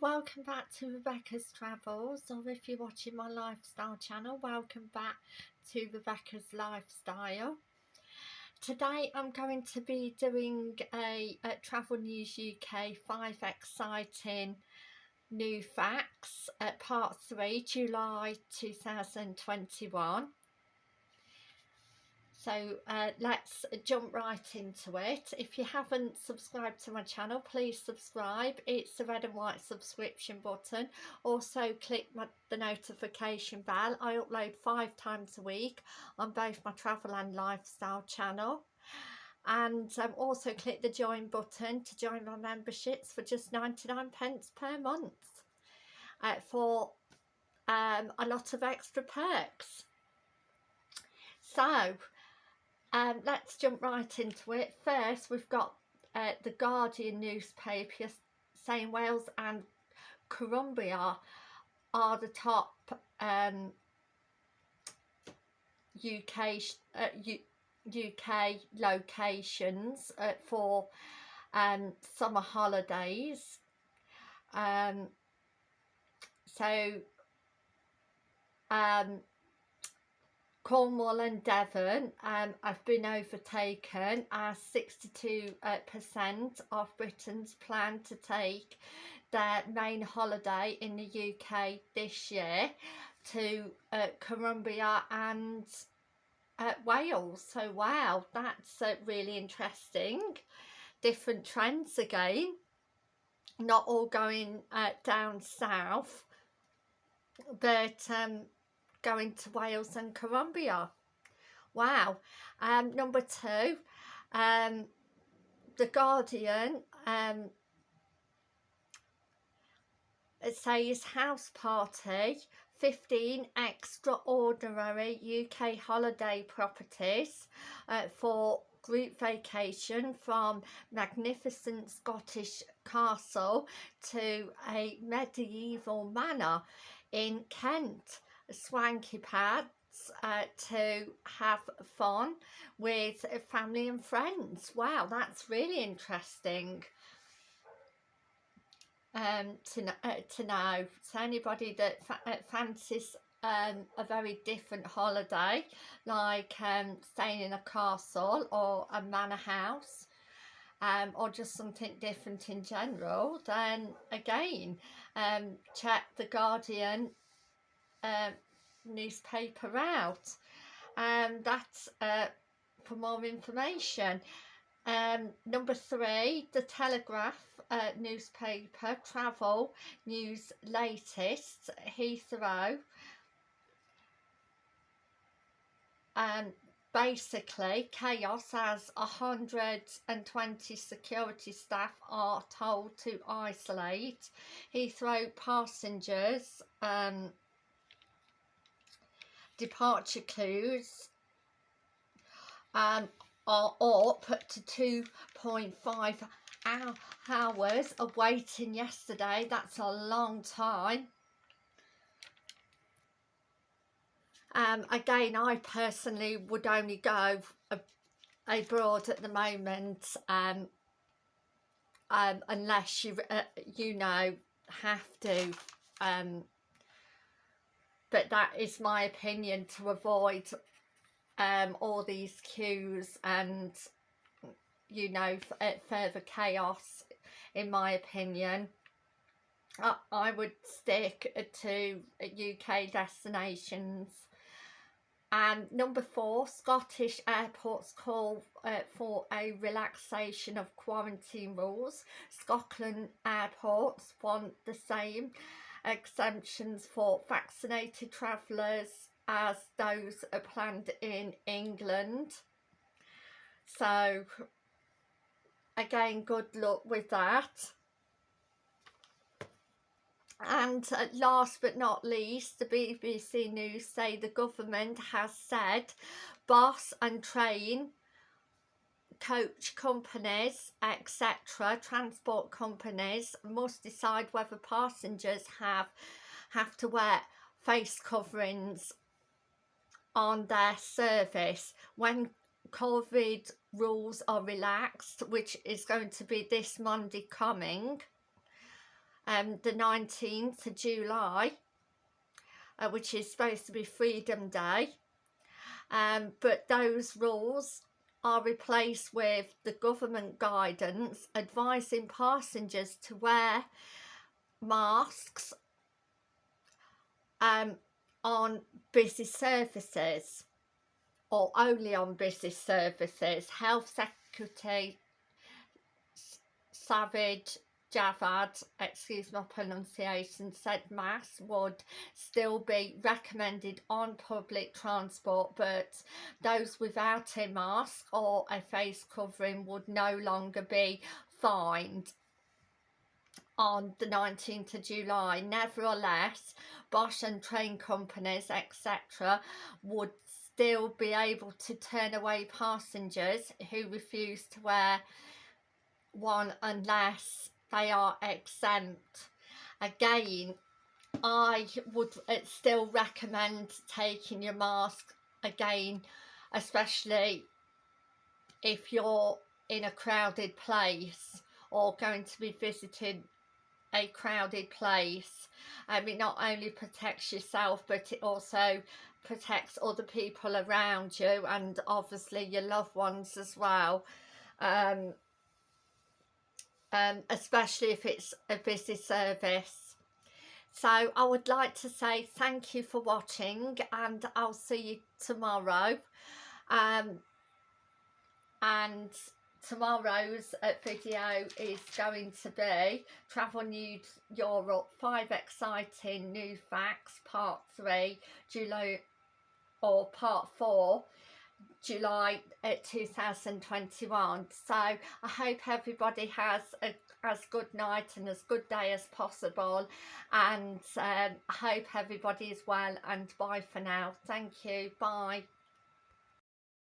welcome back to Rebecca's Travels or if you're watching my lifestyle channel welcome back to Rebecca's Lifestyle. Today I'm going to be doing a, a Travel News UK 5 exciting new facts at part 3 July 2021 so uh, let's jump right into it. If you haven't subscribed to my channel please subscribe. It's the red and white subscription button. Also click my, the notification bell. I upload five times a week on both my travel and lifestyle channel. And um, also click the join button to join my memberships for just 99 pence per month uh, for um, a lot of extra perks. So um, let's jump right into it. First, we've got uh, the Guardian newspaper saying Wales and Cumbria are the top um, UK uh, UK locations uh, for um, summer holidays. Um, so um, Cornwall and Devon um, have been overtaken as 62% uh, of Britons plan to take their main holiday in the UK this year to uh, Cumbria and uh, Wales. So wow, that's uh, really interesting. Different trends again. Not all going uh, down south, but um, going to Wales and Cumbria. Wow. Um, number two, um, The Guardian um, it says house party 15 extraordinary UK holiday properties uh, for group vacation from magnificent Scottish castle to a medieval manor in Kent swanky pads uh, to have fun with family and friends. Wow, that's really interesting um, to, uh, to know. So anybody that fa uh, fancies um, a very different holiday, like um, staying in a castle or a manor house, um, or just something different in general, then again, um, check The Guardian um, newspaper out. And um, that's uh, for more information. Um, number three the Telegraph uh, newspaper travel news latest Heathrow. And um, basically chaos as 120 security staff are told to isolate Heathrow passengers um, departure clues um, are up to 2.5 hours of waiting yesterday. That's a long time. Um, again, I personally would only go abroad at the moment um, um, unless you, uh, you know, have to um, but that is my opinion to avoid um, all these queues and you know uh, further chaos in my opinion. I, I would stick to UK destinations. And number four Scottish airports call uh, for a relaxation of quarantine rules. Scotland airports want the same exemptions for vaccinated travellers as those are planned in England. So again, good luck with that. And uh, last but not least, the BBC News say the government has said bus and train coach companies, etc., transport companies must decide whether passengers have have to wear face coverings on their service when COVID rules are relaxed, which is going to be this Monday coming. um, the 19th of July, uh, which is supposed to be Freedom Day. Um, but those rules are replaced with the government guidance advising passengers to wear masks um, on busy services or only on busy services. Health Secretary Sajid Javid, excuse my pronunciation, said masks would still be recommended on public transport but those without a mask or a face covering would no longer be fined on the 19th of July. Nevertheless, bus and train companies, etc., would still be able to turn away passengers who refuse to wear one unless they are exempt. Again, I would uh, still recommend taking your mask again, especially if you're in a crowded place or going to be visiting a crowded place. Um, it not only protects yourself but it also protects other people around you and obviously your loved ones as well. Um, um, especially if it's a busy service. So I would like to say thank you for watching and I'll see you tomorrow. Um, and tomorrow's uh, video is going to be Travel News Europe 5 Exciting New Facts Part 3 July or Part 4 July uh, 2021 so I hope everybody has a as good night and as good day as possible. And um, I hope everybody is well and bye for now. Thank you. Bye